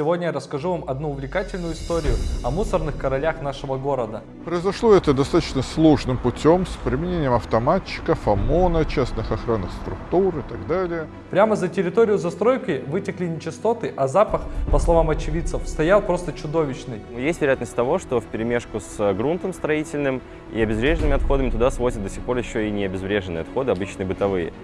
Сегодня я расскажу вам одну увлекательную историю о мусорных королях нашего города. Произошло это достаточно сложным путем с применением автоматчиков, ОМОНа, частных охранных структур и так далее. Прямо за территорию застройки вытекли нечистоты, а запах, по словам очевидцев, стоял просто чудовищный. Есть вероятность того, что в перемешку с грунтом строительным и обезвреженными отходами туда свозят до сих пор еще и не обезвреженные отходы, обычные бытовые.